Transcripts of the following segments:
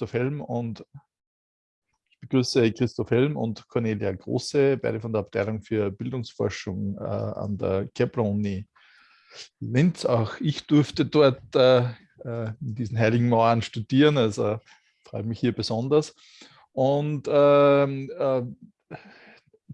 Christoph Helm und ich begrüße Christoph Helm und Cornelia Große, beide von der Abteilung für Bildungsforschung äh, an der Kepler-Uni Linz. Auch ich durfte dort äh, äh in diesen heiligen Mauern studieren, also freue mich hier besonders. Und ähm, äh,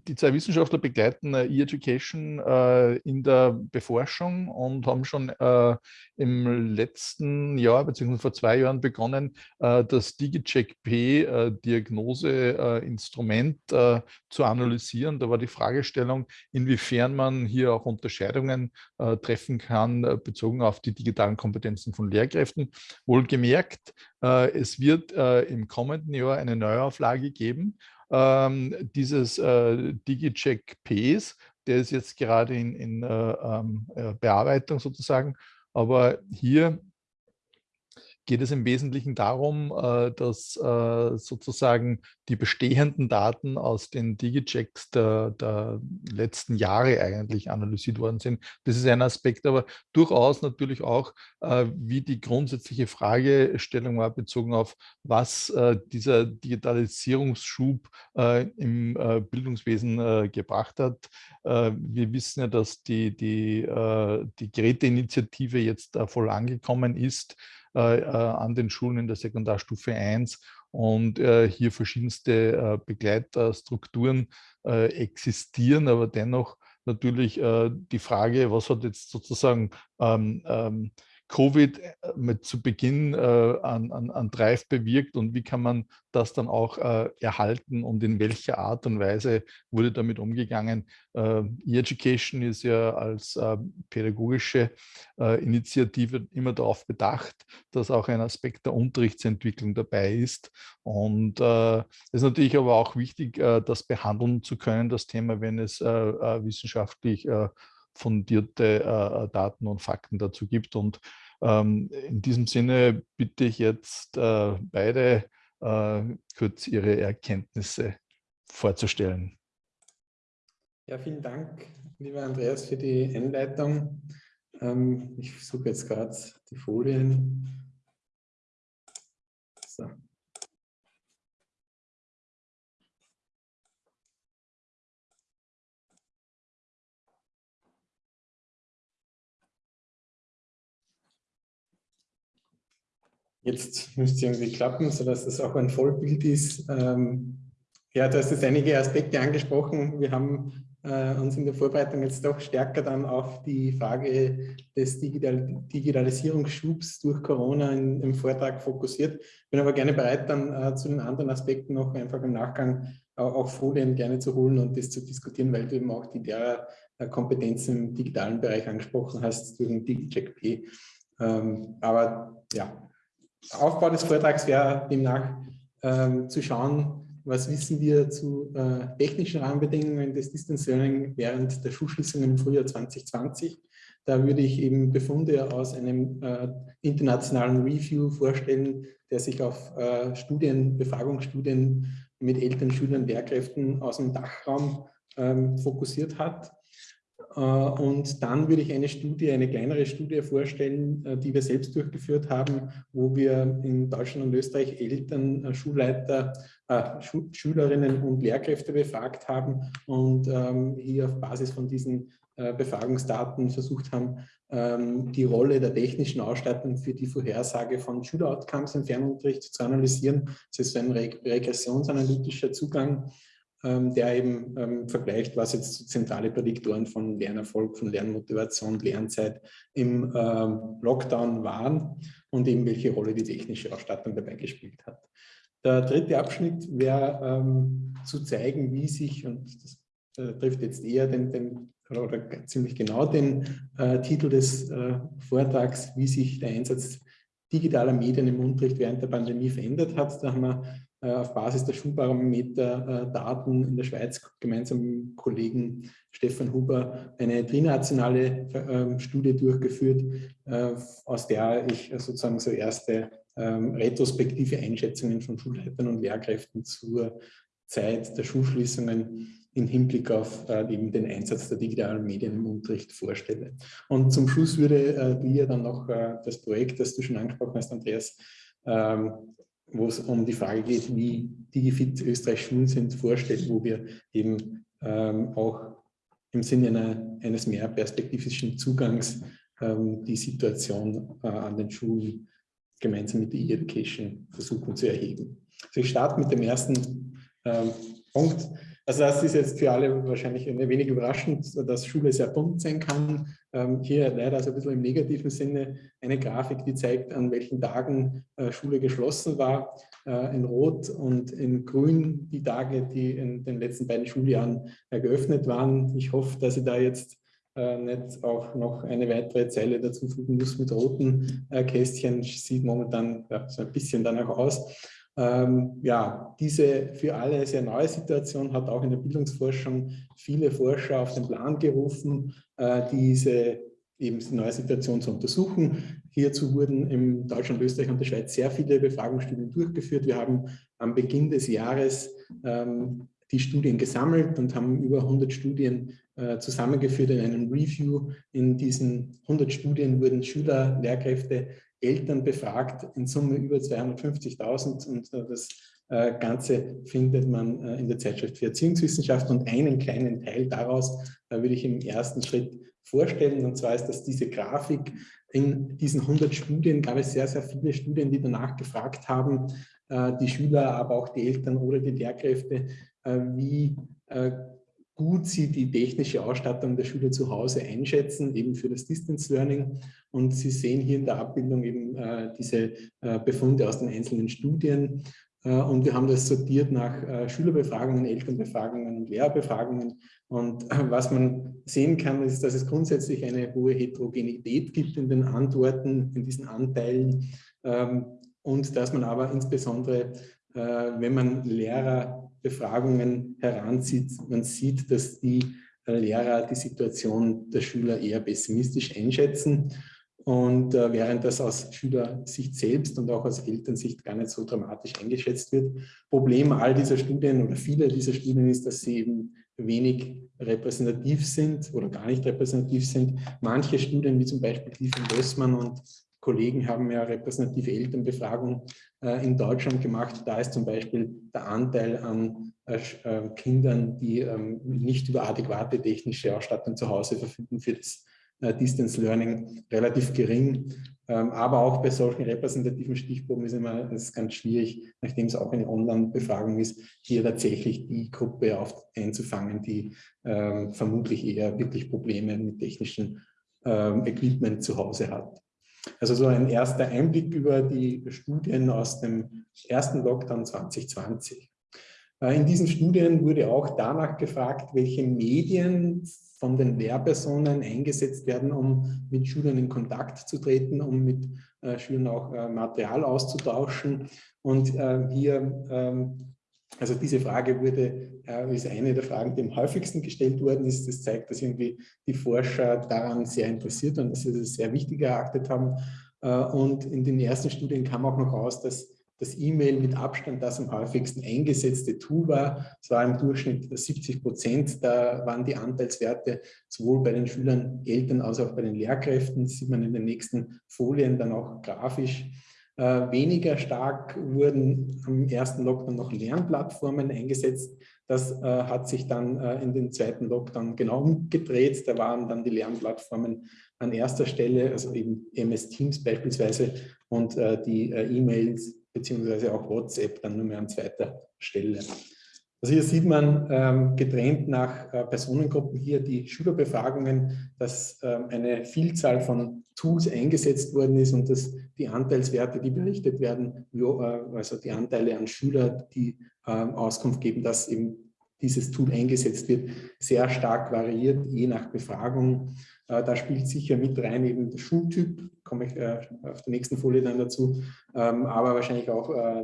die zwei Wissenschaftler begleiten äh, E-Education äh, in der Beforschung und haben schon äh, im letzten Jahr bzw. vor zwei Jahren begonnen, äh, das DigiCheck-P äh, Diagnoseinstrument äh, zu analysieren. Da war die Fragestellung, inwiefern man hier auch Unterscheidungen treffen kann, bezogen auf die digitalen Kompetenzen von Lehrkräften. Wohlgemerkt, es wird im kommenden Jahr eine Neuauflage geben ähm, dieses äh, DigiCheck Ps, der ist jetzt gerade in, in äh, ähm, äh, Bearbeitung sozusagen, aber hier geht es im Wesentlichen darum, äh, dass äh, sozusagen die bestehenden Daten aus den Digichecks der, der, letzten Jahre eigentlich analysiert worden sind. Das ist ein Aspekt, aber durchaus natürlich auch, äh, wie die grundsätzliche Fragestellung war, bezogen auf, was dieser Digitalisierungsschub im Bildungswesen gebracht hat. Wir wissen ja, dass die, die, die Geräteinitiative jetzt voll angekommen ist. Äh, äh, an den Schulen in der Sekundarstufe 1 und äh, hier verschiedenste Begleitstrukturen existieren, aber dennoch natürlich die Frage, was hat jetzt sozusagen ähm, ähm, Covid äh, mit zu Beginn äh, an, an, an Drive bewirkt und wie kann man das dann auch äh, erhalten und in welcher Art und Weise wurde damit umgegangen. Äh, E-Education ist ja als äh, pädagogische äh, Initiative immer darauf bedacht, dass auch ein Aspekt der Unterrichtsentwicklung dabei ist. Und es ist natürlich aber auch wichtig, das behandeln zu können, das Thema, wenn es wissenschaftlich fundierte äh, Daten und Fakten dazu gibt. Und ähm, in diesem Sinne bitte ich jetzt äh, beide äh, kurz ihre Erkenntnisse vorzustellen. Ja, vielen Dank, lieber Andreas, für die Einleitung. Ähm, ich suche jetzt gerade die Folien. So. Jetzt müsste irgendwie klappen, sodass das auch ein Vollbild ist. Ähm, ja, du hast jetzt einige Aspekte angesprochen. Wir haben äh, uns in der Vorbereitung jetzt doch stärker dann auf die Frage des Digital Digitalisierungsschubs durch Corona in, im Vortrag fokussiert. Bin aber gerne bereit, dann äh, zu den anderen Aspekten noch einfach im Nachgang auch, auch Folien gerne zu holen und das zu diskutieren, weil du eben auch die der äh, Kompetenzen im digitalen Bereich angesprochen hast durch den DigiCheck P. Ähm, aber ja, Aufbau des Vortrags wäre demnach ähm, zu schauen, was wissen wir zu äh, technischen Rahmenbedingungen des Distance Learning während der Schulschließungen im Frühjahr 2020. Da würde ich eben Befunde aus einem äh, internationalen Review vorstellen, der sich auf äh, Studien, Befragungsstudien mit Eltern, Schülern, Lehrkräften aus dem Dachraum ähm, fokussiert hat. Äh, und dann würde ich eine Studie, eine kleinere Studie vorstellen, äh, die wir selbst durchgeführt haben, wo wir in Deutschland und Österreich Eltern, äh, Schulleiter, Schülerinnen und Lehrkräfte befragt haben und ähm, hier auf Basis von diesen Befragungsdaten versucht haben, ähm, die Rolle der technischen Ausstattung für die Vorhersage von Schüleroutcomes im Fernunterricht zu analysieren. Das ist ein regressionsanalytischer Zugang der eben ähm, vergleicht, was jetzt zentrale Prädiktoren von Lernerfolg, von Lernmotivation, Lernzeit im ähm, Lockdown waren und eben welche Rolle die technische Ausstattung dabei gespielt hat. Der dritte Abschnitt wäre ähm, zu zeigen, wie sich, und das äh, trifft jetzt eher den, den oder ziemlich genau den äh, Titel des äh, Vortrags, wie sich der Einsatz digitaler Medien im Unterricht während der Pandemie verändert hat. Da haben wir äh, auf Basis der Schulbarometer-Daten äh, in der Schweiz gemeinsam mit dem Kollegen Stefan Huber eine trinationale ähm, Studie durchgeführt, äh, aus der ich sozusagen so erste ähm, retrospektive Einschätzungen von Schulleitern und Lehrkräften zur Zeit der Schulschließungen im Hinblick auf eben den Einsatz der digitalen Medien im Unterricht vorstelle. Und zum Schluss würde dir dann noch das Projekt, das du schon angesprochen hast, Andreas, ähm, wo es um die Frage geht, wie DigiFit Österreich Schulen sind, vorstellt, wo wir eben ähm, auch im Sinne einer, eines mehr perspektivischen Zugangs ähm, die Situation äh, an den Schulen gemeinsam mit der E-Education versuchen zu erheben. Also ich starte mit dem ersten ähm, Punkt. Also das ist jetzt für alle wahrscheinlich ein wenig überraschend, dass Schule sehr bunt sein kann. Ähm, hier leider also ein bisschen im negativen Sinne eine Grafik, die zeigt, an welchen Tagen äh, Schule geschlossen war. Äh, in Rot und in Grün die Tage, die in den letzten beiden Schuljahren äh, geöffnet waren. Ich hoffe, dass ich da jetzt äh, nicht auch noch eine weitere Zeile dazu fügen muss mit roten äh, Kästchen. Sieht momentan ja, so ein bisschen danach aus. Ähm, ja, diese für alle sehr neue Situation hat auch in der Bildungsforschung viele Forscher auf den Plan gerufen, äh, diese eben neue Situation zu untersuchen. Hierzu wurden in Deutschland, Österreich und der Schweiz sehr viele Befragungsstudien durchgeführt. Wir haben am Beginn des Jahres ähm, die Studien gesammelt und haben über 100 Studien äh, zusammengeführt in einem Review. In diesen 100 Studien wurden Schüler, Lehrkräfte, Eltern befragt, in Summe über 250.000 und äh, das äh, Ganze findet man äh, in der Zeitschrift für Erziehungswissenschaft und einen kleinen Teil daraus würde ich im ersten Schritt vorstellen und zwar ist das diese Grafik. In diesen 100 Studien gab es sehr, sehr viele Studien, die danach gefragt haben, die Schüler, aber auch die Eltern oder die Lehrkräfte, wie gut sie die technische Ausstattung der Schüler zu Hause einschätzen, eben für das Distance Learning. Und Sie sehen hier in der Abbildung eben äh, diese äh, Befunde aus den einzelnen Studien. Äh, und wir haben das sortiert nach äh, Schülerbefragungen, Elternbefragungen und Lehrerbefragungen. Und äh, was man sehen kann, ist, dass es grundsätzlich eine hohe Heterogenität gibt in den Antworten, in diesen Anteilen. Ähm, und dass man aber insbesondere, äh, wenn man Lehrer Befragungen heranzieht, man sieht, dass die äh, Lehrer die Situation der Schüler eher pessimistisch einschätzen. Und äh, während das aus Schülersicht selbst und auch aus Elternsicht gar nicht so dramatisch eingeschätzt wird. Problem all dieser Studien oder vieler dieser Studien ist, dass sie eben wenig repräsentativ sind oder gar nicht repräsentativ sind. Manche Studien, wie zum Beispiel die von Bössmann und Kollegen haben ja repräsentative Elternbefragung äh, in Deutschland gemacht. Da ist zum Beispiel der Anteil an äh, äh, Kindern, die ähm, nicht über adäquate technische Ausstattung zu Hause verfügen für das Distance Learning relativ gering. Ähm, aber auch bei solchen repräsentativen Stichproben ist immer ist ganz schwierig, nachdem es auch eine Online-Befragung ist, hier tatsächlich die Gruppe auf, einzufangen, die ähm, vermutlich eher wirklich Probleme mit technischem ähm, Equipment zu Hause hat. Also so ein erster Einblick über die Studien aus dem ersten Lockdown 2020. Äh, in diesen Studien wurde auch danach gefragt, welche Medien von den Lehrpersonen eingesetzt werden, um mit Schülern in Kontakt zu treten, um mit äh, Schülern auch äh, Material auszutauschen. Und hier ähm, also diese Frage wurde, äh, ist eine der Fragen, die am häufigsten gestellt worden ist. Das zeigt, dass irgendwie die Forscher daran sehr interessiert und dass sie das sehr wichtig erachtet haben. Äh, und in den ersten Studien kam auch noch raus, dass das E-Mail mit Abstand das am häufigsten eingesetzte Tool war. Es war im Durchschnitt 70 Prozent. Da waren die Anteilswerte sowohl bei den Schülern, Eltern als auch bei den Lehrkräften. Das sieht man in den nächsten Folien dann auch grafisch. Äh, weniger stark wurden am ersten Lockdown noch Lernplattformen eingesetzt. Das äh, hat sich dann äh, in den zweiten Lockdown genau umgedreht. Da waren dann die Lernplattformen an erster Stelle, also eben MS Teams beispielsweise und die E-Mails beziehungsweise auch WhatsApp dann nur mehr an zweiter Stelle. Also hier sieht man ähm, getrennt nach äh, Personengruppen hier die Schülerbefragungen, dass ähm, eine Vielzahl von Tools eingesetzt worden ist und dass die Anteilswerte, die berichtet werden, äh, also die Anteile an Schüler, die äh, Auskunft geben, dass eben dieses Tool eingesetzt wird, sehr stark variiert, je nach Befragung. Äh, da spielt sicher mit rein eben der Schultyp, komme ich äh, auf der nächsten Folie dann dazu, ähm, aber wahrscheinlich auch äh,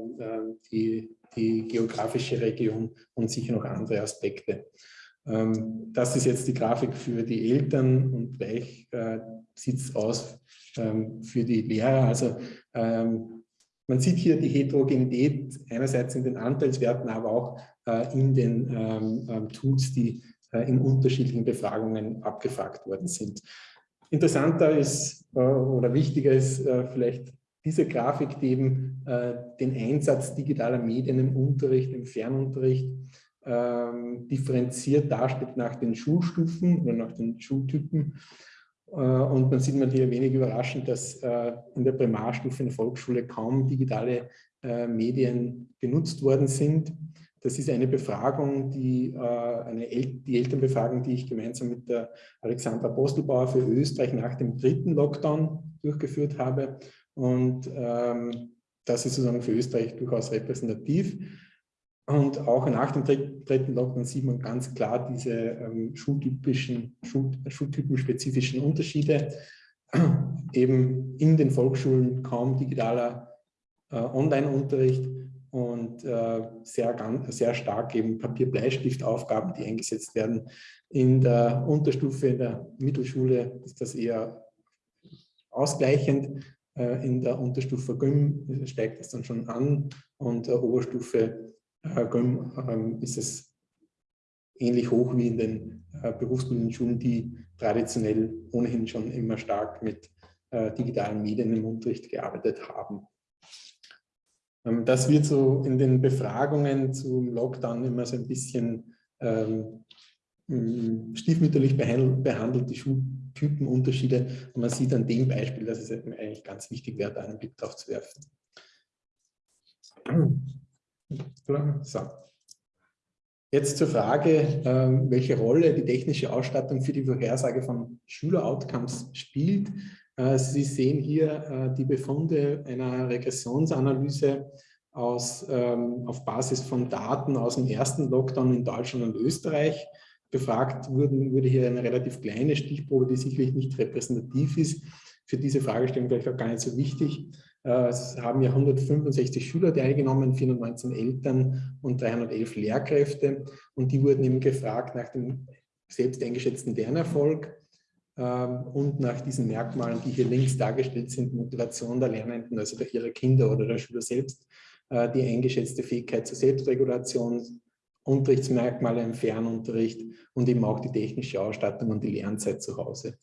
die die geografische Region und sicher noch andere Aspekte. Ähm, das ist jetzt die Grafik für die Eltern und gleich äh, sieht es aus ähm, für die Lehrer. Also ähm, man sieht hier die Heterogenität einerseits in den Anteilswerten, aber auch äh, in den Tools, die äh, in unterschiedlichen Befragungen abgefragt worden sind. Interessanter ist oder wichtiger ist vielleicht diese Grafik, die eben äh, den Einsatz digitaler Medien im Unterricht, im Fernunterricht ähm, differenziert darstellt nach den Schulstufen oder nach den Schultypen. Äh, und man sieht man hier wenig überraschend, dass äh, in der Primarstufe in der Volksschule kaum digitale äh, Medien genutzt worden sind. Das ist eine Befragung, die, eine El die Elternbefragung, die ich gemeinsam mit der Alexandra Postelbauer für Österreich nach dem dritten Lockdown durchgeführt habe. Und ähm, das ist sozusagen für Österreich durchaus repräsentativ. Und auch nach dem dritten Lockdown sieht man ganz klar diese ähm, schultypischen, Schul schultypenspezifischen Unterschiede. Eben in den Volksschulen kaum digitaler äh, Online-Unterricht und äh, sehr, ganz, sehr stark eben Papier-Bleistift-Aufgaben, die eingesetzt werden. In der Unterstufe, in der Mittelschule ist das eher ausgleichend. Äh, in der Unterstufe Gym steigt das dann schon an und der Oberstufe Gym ähm, ist es ähnlich hoch wie in den äh, berufsbildenden Schulen, die traditionell ohnehin schon immer stark mit äh, digitalen Medien im Unterricht gearbeitet haben. Ähm, das wird so in den Befragungen zum Lockdown immer so ein bisschen ähm, stiefmütterlich behandelt, die Schultypenunterschiede. Und man sieht an dem Beispiel, dass es eigentlich ganz wichtig wäre, da einen Blick drauf zu werfen. So. Jetzt zur Frage, ähm, welche Rolle die technische Ausstattung für die Vorhersage von Schüler-Outcomes spielt. Äh, Sie sehen hier äh, die Befunde einer Regressionsanalyse aus, ähm, auf Basis von Daten aus dem ersten Lockdown in Deutschland und Österreich. Befragt wurden, wurde hier eine relativ kleine Stichprobe, die sicherlich nicht repräsentativ ist. Für diese Fragestellung vielleicht auch gar nicht so wichtig. Äh, es haben ja 165 Schüler teilgenommen, 419 Eltern und 311 Lehrkräfte. Und die wurden eben gefragt nach dem selbst eingeschätzten Lernerfolg und nach diesen Merkmalen, die hier links dargestellt sind, Motivation der Lernenden, also der ihrer Kinder oder der Schüler selbst, äh, die eingeschätzte Fähigkeit zur Selbstregulation, Unterrichtsmerkmale im Fernunterricht und eben auch die technische Ausstattung und die Lernzeit zu Hause.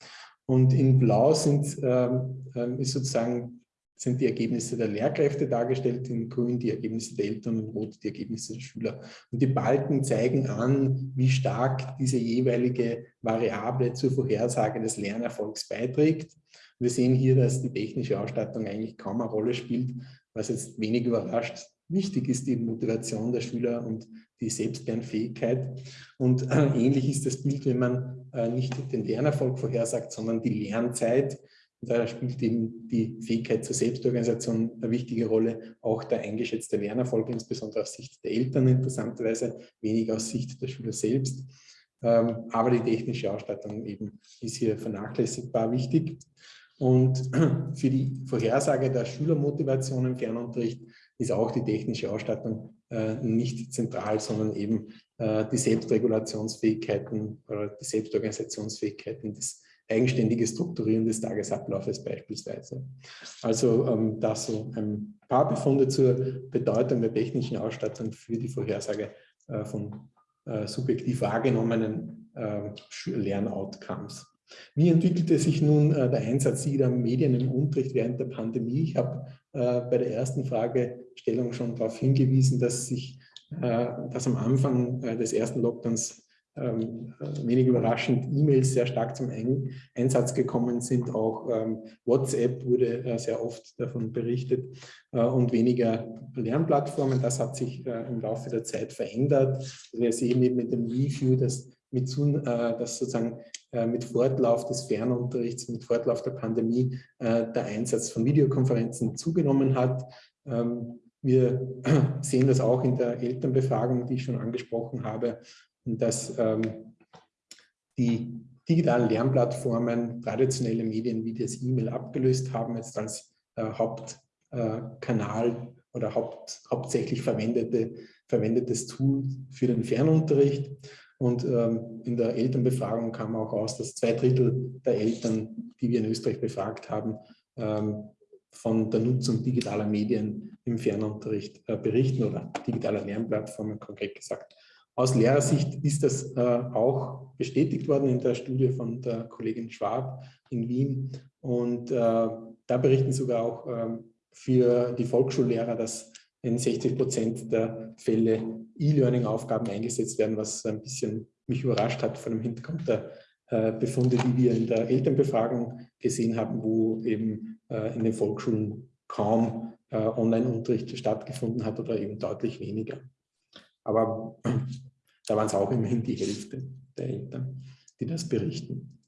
Und in Blau sind, ähm, ähm, ist sozusagen sind die Ergebnisse der Lehrkräfte dargestellt, in grün die Ergebnisse der Eltern und rot die Ergebnisse der Schüler. Und die Balken zeigen an, wie stark diese jeweilige Variable zur Vorhersage des Lernerfolgs beiträgt. Wir sehen hier, dass die technische Ausstattung eigentlich kaum eine Rolle spielt, was jetzt wenig überrascht. Wichtig ist die Motivation der Schüler und die Selbstlernfähigkeit. Und äh, ähnlich ist das Bild, wenn man äh, nicht den Lernerfolg vorhersagt, sondern die Lernzeit. Da spielt eben die Fähigkeit zur Selbstorganisation eine wichtige Rolle, auch der eingeschätzte Lernerfolg, insbesondere aus Sicht der Eltern interessanterweise, wenig aus Sicht der Schüler selbst. Ähm, aber die technische Ausstattung eben ist hier vernachlässigbar wichtig. Und für die Vorhersage der Schülermotivation im Fernunterricht ist auch die technische Ausstattung äh, nicht zentral, sondern eben äh, die Selbstregulationsfähigkeiten oder die Selbstorganisationsfähigkeiten des eigenständige Strukturieren des Tagesablaufes beispielsweise. Also ähm, das so ein paar Befunde zur Bedeutung der technischen Ausstattung für die Vorhersage äh, von äh, subjektiv wahrgenommenen äh, Lernoutcomes. Wie entwickelte sich nun äh, der Einsatz dieser Medien im Unterricht während der Pandemie? Ich habe äh, bei der ersten Fragestellung schon darauf hingewiesen, dass sich äh, dass am Anfang des ersten Lockdowns ähm, äh, wenig überraschend E-Mails sehr stark zum Ein Einsatz gekommen sind. Auch ähm, WhatsApp wurde äh, sehr oft davon berichtet äh, und weniger Lernplattformen. Das hat sich äh, im Laufe der Zeit verändert. Also wir sehen eben mit dem Review, dass, mit, äh, dass sozusagen äh, mit Fortlauf des Fernunterrichts, mit Fortlauf der Pandemie der Einsatz von Videokonferenzen zugenommen hat. Ähm, wir sehen das auch in der Elternbefragung, die ich schon angesprochen habe, dass ähm, die digitalen Lernplattformen traditionelle Medien wie das E-Mail abgelöst haben, jetzt als äh, Hauptkanal äh, oder Haupt, hauptsächlich verwendete, verwendetes Tool für den Fernunterricht. Und ähm, in der Elternbefragung kam auch aus, dass zwei Drittel der Eltern, die wir in Österreich befragt haben, ähm, von der Nutzung digitaler Medien im Fernunterricht äh, berichten oder digitaler Lernplattformen konkret gesagt. Aus Lehrersicht ist das äh, auch bestätigt worden in der Studie von der Kollegin Schwab in Wien. Und äh, da berichten sogar auch ähm, für die Volksschullehrer, dass in 60 Prozent der Fälle E-Learning-Aufgaben eingesetzt werden, was ein bisschen mich überrascht hat vor dem Hintergrund der äh, Befunde, die wir in der Elternbefragung gesehen haben, wo eben äh, in den Volksschulen kaum äh, Online-Unterricht stattgefunden hat oder eben deutlich weniger. Aber da waren es auch immerhin die Hälfte der Eltern, die das berichten.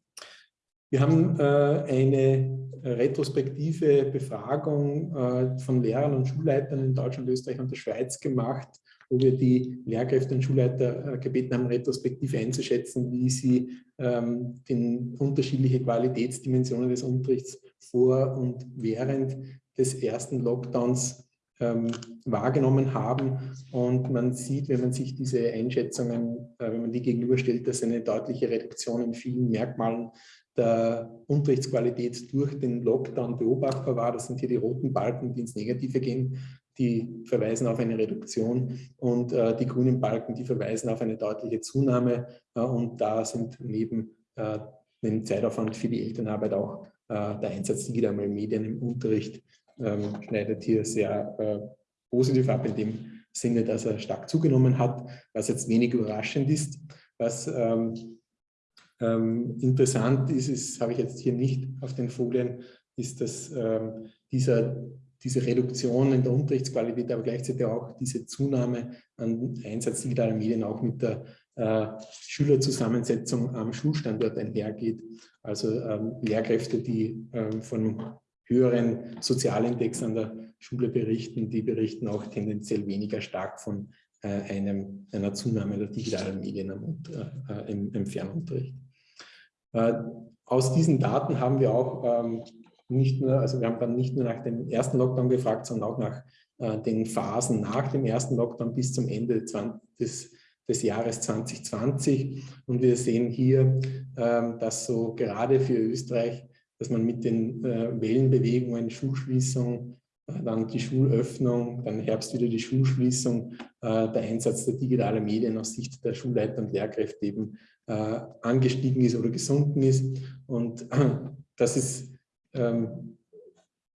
Wir haben äh, eine retrospektive Befragung äh, von Lehrern und Schulleitern in Deutschland, Österreich und der Schweiz gemacht, wo wir die Lehrkräfte und Schulleiter äh, gebeten haben, retrospektiv einzuschätzen, wie sie ähm, den unterschiedliche Qualitätsdimensionen des Unterrichts vor und während des ersten Lockdowns ähm, wahrgenommen haben. Und man sieht, wenn man sich diese Einschätzungen, äh, wenn man die gegenüberstellt, dass eine deutliche Reduktion in vielen Merkmalen der Unterrichtsqualität durch den Lockdown beobachtbar war. Das sind hier die roten Balken, die ins Negative gehen. Die verweisen auf eine Reduktion und äh, die grünen Balken, die verweisen auf eine deutliche Zunahme. Äh, und da sind neben äh, dem Zeitaufwand für die Elternarbeit auch äh, der Einsatz digitaler Medien im Unterricht ähm, schneidet hier sehr äh, positiv ab in dem Sinne, dass er stark zugenommen hat, was jetzt wenig überraschend ist. Was ähm, ähm, interessant ist, ist habe ich jetzt hier nicht auf den Folien, ist, dass ähm, dieser, diese Reduktion in der Unterrichtsqualität, aber gleichzeitig auch diese Zunahme an Einsatz digitaler Medien auch mit der äh, Schülerzusammensetzung am Schulstandort einhergeht. Also ähm, Lehrkräfte, die ähm, von höheren Sozialindex an der Schule berichten, die berichten auch tendenziell weniger stark von äh, einem, einer Zunahme der digitalen Medien im, äh, im, im Fernunterricht. Äh, aus diesen Daten haben wir auch ähm, nicht nur, also wir haben dann nicht nur nach dem ersten Lockdown gefragt, sondern auch nach äh, den Phasen nach dem ersten Lockdown bis zum Ende 20, des, des Jahres 2020. Und wir sehen hier, ähm, dass so gerade für Österreich, dass man mit den äh, Wellenbewegungen, Schulschließung, dann die Schulöffnung, dann Herbst wieder die Schulschließung, der Einsatz der digitalen Medien aus Sicht der Schulleiter und Lehrkräfte eben äh, angestiegen ist oder gesunken ist. Und das ist, ähm,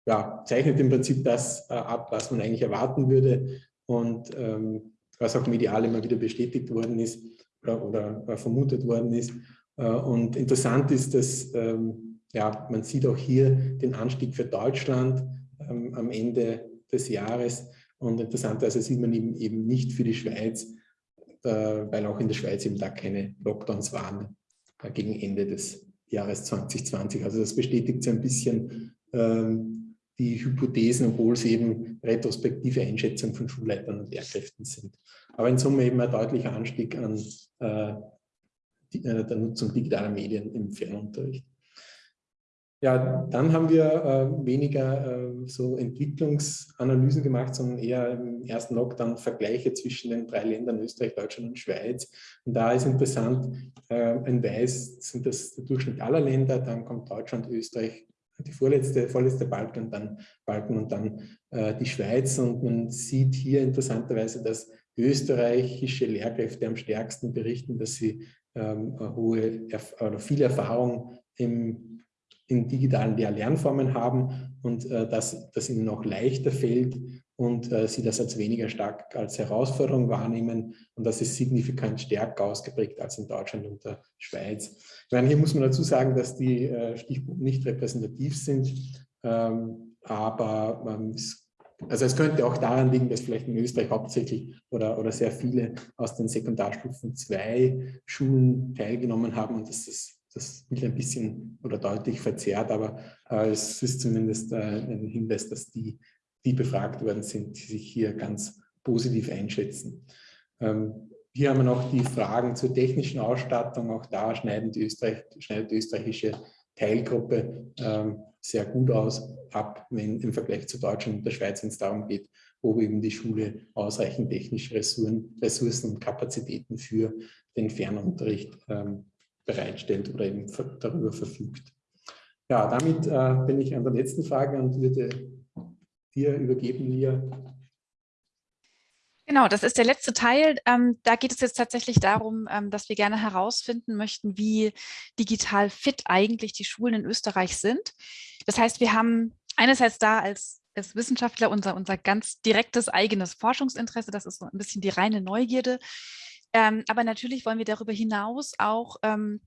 ja, zeichnet im Prinzip das äh, ab, was man eigentlich erwarten würde und ähm, was auch medial immer wieder bestätigt worden ist oder, oder äh, vermutet worden ist. Äh, und interessant ist, dass ähm, ja, man sieht auch hier den Anstieg für Deutschland ähm, am Ende des Jahres und interessanterweise sieht man eben, eben nicht für die Schweiz, äh, weil auch in der Schweiz eben da keine Lockdowns waren äh, gegen Ende des Jahres 2020. Also das bestätigt so ein bisschen ähm, die Hypothesen, obwohl es eben retrospektive Einschätzungen von Schulleitern und Lehrkräften sind. Aber in Summe eben ein deutlicher Anstieg an äh, die, äh, der Nutzung digitaler Medien im Fernunterricht. Ja, dann haben wir äh, weniger äh, so Entwicklungsanalysen gemacht, sondern eher im ersten Lockdown Vergleiche zwischen den drei Ländern Österreich, Deutschland und Schweiz. Und da ist interessant, äh, in Weiß sind das der Durchschnitt aller Länder, dann kommt Deutschland, Österreich, die vorletzte, vorletzte Balken und dann Balken und dann äh, die Schweiz. Und man sieht hier interessanterweise, dass österreichische Lehrkräfte am stärksten berichten, dass sie ähm, hohe oder viel Erfahrung im in digitalen Lehr-Lernformen haben und äh, dass das ihnen noch leichter fällt und äh, sie das als weniger stark als Herausforderung wahrnehmen und das ist signifikant stärker ausgeprägt als in Deutschland und der Schweiz. Ich meine, hier muss man dazu sagen, dass die äh, Stichproben nicht repräsentativ sind, ähm, aber ähm, es also es könnte auch daran liegen, dass vielleicht in Österreich hauptsächlich oder, oder sehr viele aus den Sekundarstufen 2 Schulen teilgenommen haben und dass das das Bild ein bisschen oder deutlich verzerrt, aber äh, es ist zumindest äh, ein Hinweis, dass die, die befragt worden sind, die sich hier ganz positiv einschätzen. Ähm, hier haben wir noch die Fragen zur technischen Ausstattung. Auch da schneiden die Österreich, schneidet die österreichische Teilgruppe ähm, sehr gut aus, ab, wenn im Vergleich zu Deutschland und der Schweiz, wenn es darum geht, ob eben die Schule ausreichend technische Ressourcen, Ressourcen und Kapazitäten für den Fernunterricht ähm, bereitstellt oder eben darüber verfügt. Ja, damit äh, bin ich an der letzten Frage und würde dir übergeben, Lia. Genau, das ist der letzte Teil. Ähm, da geht es jetzt tatsächlich darum, ähm, dass wir gerne herausfinden möchten, wie digital fit eigentlich die Schulen in Österreich sind. Das heißt, wir haben einerseits da als als Wissenschaftler unser, unser ganz direktes eigenes Forschungsinteresse. Das ist so ein bisschen die reine Neugierde. Ähm, aber natürlich wollen wir darüber hinaus auch ähm,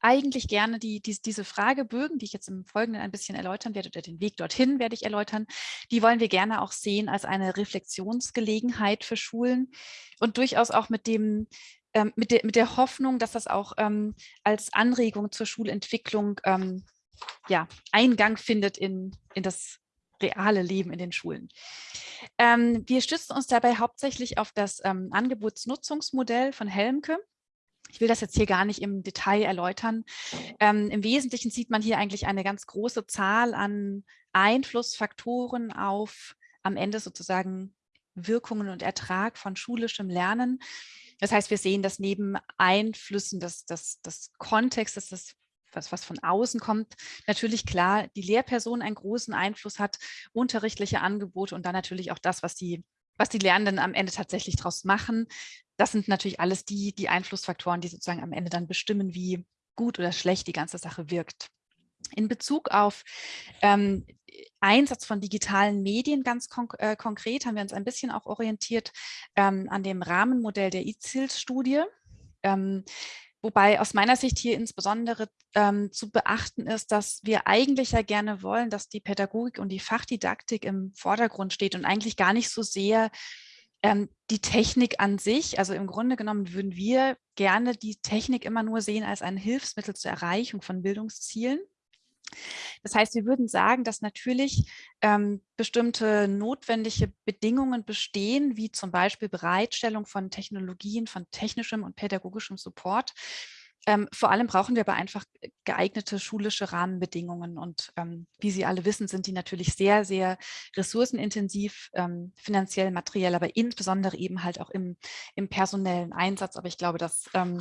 eigentlich gerne die, die, diese Fragebögen, die ich jetzt im Folgenden ein bisschen erläutern werde, oder den Weg dorthin werde ich erläutern, die wollen wir gerne auch sehen als eine Reflexionsgelegenheit für Schulen und durchaus auch mit dem ähm, mit, der, mit der Hoffnung, dass das auch ähm, als Anregung zur Schulentwicklung ähm, ja, Eingang findet in, in das reale Leben in den Schulen. Ähm, wir stützen uns dabei hauptsächlich auf das ähm, Angebotsnutzungsmodell von Helmke. Ich will das jetzt hier gar nicht im Detail erläutern. Ähm, Im Wesentlichen sieht man hier eigentlich eine ganz große Zahl an Einflussfaktoren auf am Ende sozusagen Wirkungen und Ertrag von schulischem Lernen. Das heißt, wir sehen, dass neben Einflüssen des, des, des Kontextes, des was, was von außen kommt, natürlich klar die Lehrperson einen großen Einfluss hat, unterrichtliche Angebote und dann natürlich auch das, was die, was die Lernenden am Ende tatsächlich daraus machen. Das sind natürlich alles die, die Einflussfaktoren, die sozusagen am Ende dann bestimmen, wie gut oder schlecht die ganze Sache wirkt. In Bezug auf ähm, Einsatz von digitalen Medien ganz konk äh, konkret haben wir uns ein bisschen auch orientiert ähm, an dem Rahmenmodell der IZILS-Studie. Ähm, Wobei aus meiner Sicht hier insbesondere ähm, zu beachten ist, dass wir eigentlich ja gerne wollen, dass die Pädagogik und die Fachdidaktik im Vordergrund steht und eigentlich gar nicht so sehr ähm, die Technik an sich. Also im Grunde genommen würden wir gerne die Technik immer nur sehen als ein Hilfsmittel zur Erreichung von Bildungszielen. Das heißt, wir würden sagen, dass natürlich ähm, bestimmte notwendige Bedingungen bestehen, wie zum Beispiel Bereitstellung von Technologien, von technischem und pädagogischem Support. Ähm, vor allem brauchen wir aber einfach geeignete schulische Rahmenbedingungen. Und ähm, wie Sie alle wissen, sind die natürlich sehr, sehr ressourcenintensiv, ähm, finanziell, materiell, aber insbesondere eben halt auch im, im personellen Einsatz. Aber ich glaube, dass ähm,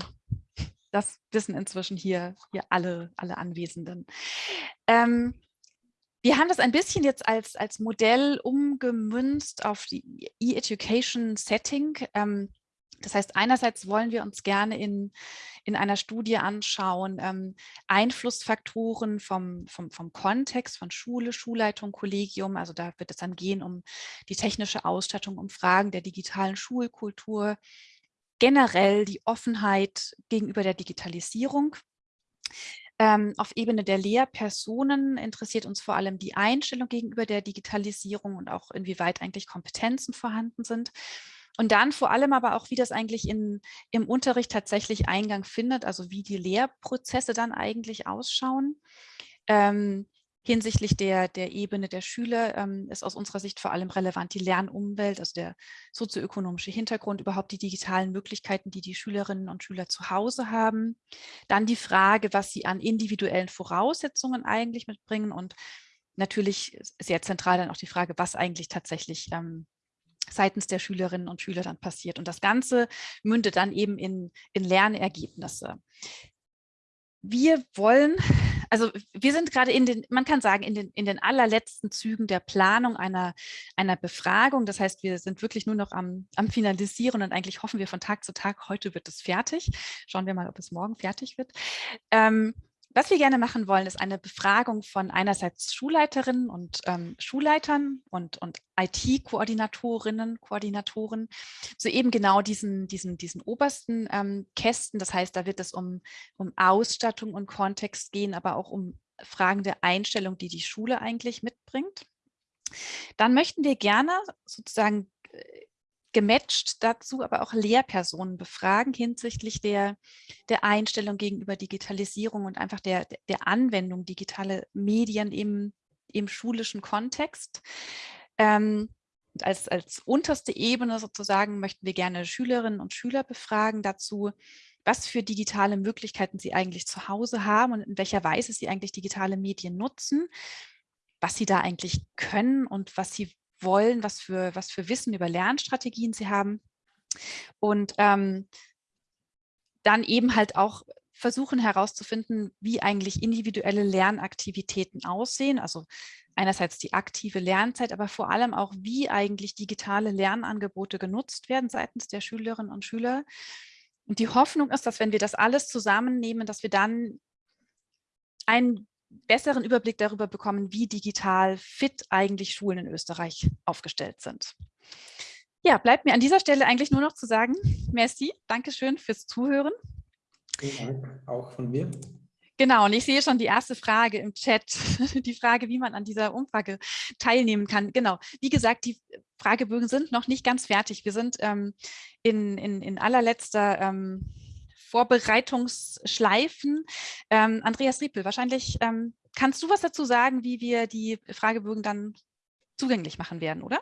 das wissen inzwischen hier, hier alle, alle Anwesenden. Ähm, wir haben das ein bisschen jetzt als, als Modell umgemünzt auf die E-Education-Setting. Ähm, das heißt, einerseits wollen wir uns gerne in, in einer Studie anschauen, ähm, Einflussfaktoren vom, vom, vom Kontext, von Schule, Schulleitung, Kollegium. Also da wird es dann gehen um die technische Ausstattung, um Fragen der digitalen Schulkultur, generell die Offenheit gegenüber der Digitalisierung. Ähm, auf Ebene der Lehrpersonen interessiert uns vor allem die Einstellung gegenüber der Digitalisierung und auch inwieweit eigentlich Kompetenzen vorhanden sind. Und dann vor allem aber auch, wie das eigentlich in, im Unterricht tatsächlich Eingang findet, also wie die Lehrprozesse dann eigentlich ausschauen. Ähm, Hinsichtlich der, der Ebene der Schüler ähm, ist aus unserer Sicht vor allem relevant die Lernumwelt, also der sozioökonomische Hintergrund, überhaupt die digitalen Möglichkeiten, die die Schülerinnen und Schüler zu Hause haben. Dann die Frage, was sie an individuellen Voraussetzungen eigentlich mitbringen und natürlich sehr zentral dann auch die Frage, was eigentlich tatsächlich ähm, seitens der Schülerinnen und Schüler dann passiert. Und das Ganze mündet dann eben in, in Lernergebnisse. Wir wollen also wir sind gerade in den, man kann sagen, in den, in den allerletzten Zügen der Planung einer, einer Befragung. Das heißt, wir sind wirklich nur noch am, am Finalisieren und eigentlich hoffen wir von Tag zu Tag, heute wird es fertig. Schauen wir mal, ob es morgen fertig wird. Ähm, was wir gerne machen wollen, ist eine Befragung von einerseits Schulleiterinnen und ähm, Schulleitern und, und IT-Koordinatorinnen, Koordinatoren zu eben genau diesen, diesen, diesen obersten ähm, Kästen. Das heißt, da wird es um, um Ausstattung und Kontext gehen, aber auch um Fragen der Einstellung, die die Schule eigentlich mitbringt. Dann möchten wir gerne sozusagen äh, gematcht dazu aber auch Lehrpersonen befragen hinsichtlich der, der Einstellung gegenüber Digitalisierung und einfach der, der Anwendung digitaler Medien im, im schulischen Kontext. Ähm, als, als unterste Ebene sozusagen möchten wir gerne Schülerinnen und Schüler befragen dazu, was für digitale Möglichkeiten sie eigentlich zu Hause haben und in welcher Weise sie eigentlich digitale Medien nutzen, was sie da eigentlich können und was sie wollen, was für, was für Wissen über Lernstrategien sie haben. Und ähm, dann eben halt auch versuchen herauszufinden, wie eigentlich individuelle Lernaktivitäten aussehen. Also einerseits die aktive Lernzeit, aber vor allem auch, wie eigentlich digitale Lernangebote genutzt werden seitens der Schülerinnen und Schüler. Und die Hoffnung ist, dass wenn wir das alles zusammennehmen, dass wir dann ein besseren Überblick darüber bekommen, wie digital fit eigentlich Schulen in Österreich aufgestellt sind. Ja, bleibt mir an dieser Stelle eigentlich nur noch zu sagen, merci, Dankeschön fürs Zuhören. Vielen Dank auch von mir. Genau, und ich sehe schon die erste Frage im Chat, die Frage, wie man an dieser Umfrage teilnehmen kann. Genau, wie gesagt, die Fragebögen sind noch nicht ganz fertig. Wir sind ähm, in, in, in allerletzter ähm, Vorbereitungsschleifen. Ähm, Andreas Riepel, wahrscheinlich ähm, kannst du was dazu sagen, wie wir die Fragebögen dann zugänglich machen werden, oder?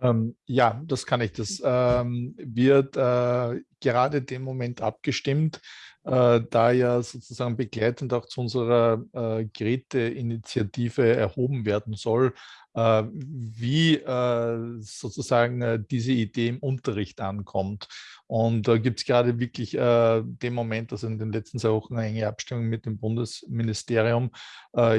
Ähm, ja, das kann ich. Das ähm, wird äh, gerade dem Moment abgestimmt, äh, da ja sozusagen begleitend auch zu unserer äh, Geräteinitiative erhoben werden soll, wie äh, sozusagen äh, diese Idee im Unterricht ankommt. Und da gibt es gerade wirklich äh, den Moment, also in den letzten zwei Wochen eine enge Abstimmung mit dem Bundesministerium,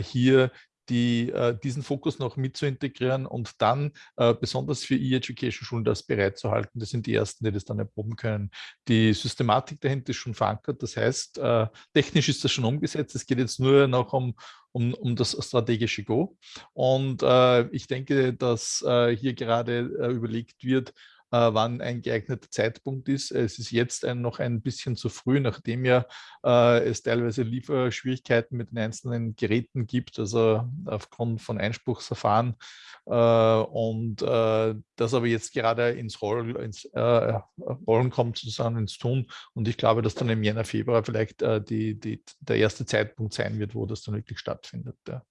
hier die, äh, diesen Fokus noch mit zu integrieren und dann äh, besonders für E-Education-Schulen das bereitzuhalten. Das sind die Ersten, die das dann erproben können. Die Systematik dahinter ist schon verankert. Das heißt, äh, technisch ist das schon umgesetzt. Es geht jetzt nur noch um, um, um das strategische Go. Und äh, ich denke, dass äh, hier gerade äh, überlegt wird, wann ein geeigneter Zeitpunkt ist. Es ist jetzt ein, noch ein bisschen zu früh, nachdem ja äh, es teilweise Lieferschwierigkeiten mit den einzelnen Geräten gibt, also aufgrund von Einspruchsverfahren. Äh, und äh, das aber jetzt gerade ins, Roll, ins äh, Rollen kommt, sozusagen ins Tun. Und ich glaube, dass dann im Jänner, Februar vielleicht äh, die, die, der erste Zeitpunkt sein wird, wo das dann wirklich stattfindet. Ja.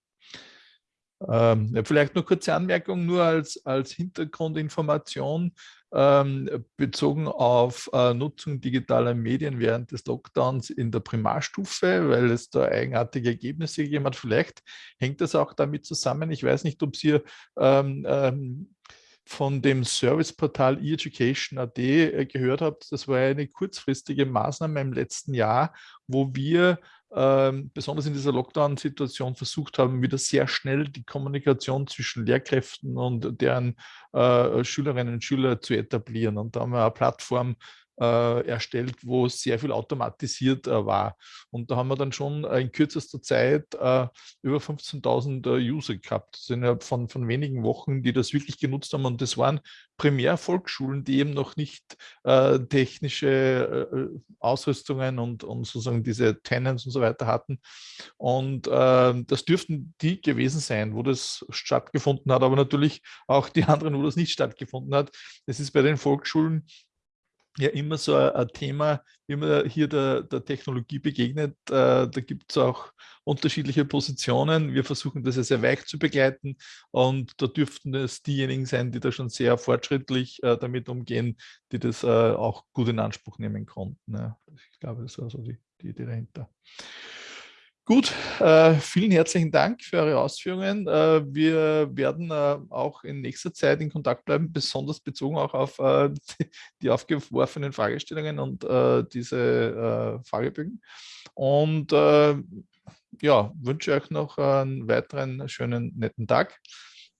Ähm, vielleicht nur kurze Anmerkung, nur als, als Hintergrundinformation ähm, bezogen auf äh, Nutzung digitaler Medien während des Lockdowns in der Primarstufe, weil es da eigenartige Ergebnisse gegeben hat. Vielleicht hängt das auch damit zusammen. Ich weiß nicht, ob Sie ähm, ähm, von dem Serviceportal eEducation.at äh, gehört habt. Das war eine kurzfristige Maßnahme im letzten Jahr, wo wir ähm, besonders in dieser Lockdown-Situation versucht haben, wieder sehr schnell die Kommunikation zwischen Lehrkräften und deren äh, Schülerinnen und Schüler zu etablieren. Und da haben wir eine Plattform äh, erstellt, wo sehr viel automatisiert äh, war. Und da haben wir dann schon in kürzester Zeit äh, über 15.000 äh, User gehabt. Das sind innerhalb von, von wenigen Wochen, die das wirklich genutzt haben. Und das waren primär Volksschulen, die eben noch nicht äh, technische äh, Ausrüstungen und, und sozusagen diese Tenants und so weiter hatten. Und das dürften die gewesen sein, wo das stattgefunden hat, aber natürlich auch die anderen, wo das nicht stattgefunden hat. Es ist bei den Volksschulen ja immer so ein, Thema, wie man hier der, der Technologie begegnet. Äh, da gibt es auch unterschiedliche Positionen. Wir versuchen das ja sehr weich zu begleiten und da dürften es diejenigen sein, die da schon sehr fortschrittlich äh, damit umgehen, die das äh, auch gut in Anspruch nehmen konnten. Ja. Ich glaube, das war so die, die Idee dahinter. Gut, äh, vielen herzlichen Dank für eure Ausführungen. Äh, wir werden äh, auch in nächster Zeit in Kontakt bleiben, besonders bezogen auch auf äh, die, aufgeworfenen Fragestellungen und äh, diese äh, Fragebögen. Und ja, wünsche euch noch einen weiteren schönen, netten Tag.